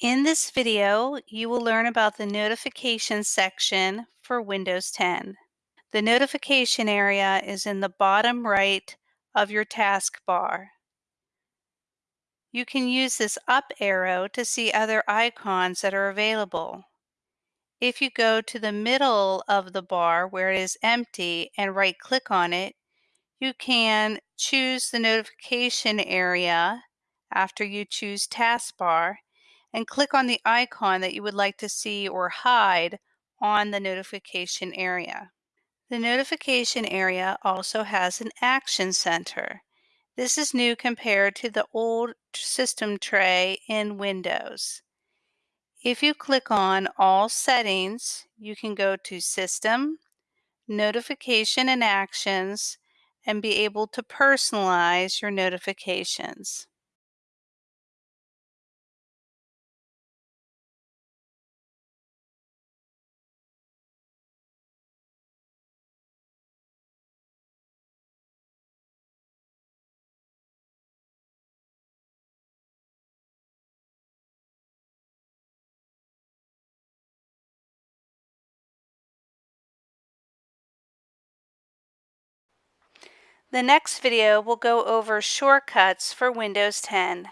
In this video, you will learn about the notification section for Windows 10. The notification area is in the bottom right of your taskbar. You can use this up arrow to see other icons that are available. If you go to the middle of the bar where it is empty and right click on it, you can choose the notification area after you choose taskbar and click on the icon that you would like to see or hide on the notification area. The notification area also has an action center. This is new compared to the old system tray in Windows. If you click on All Settings, you can go to System, Notification and Actions, and be able to personalize your notifications. The next video will go over shortcuts for Windows 10.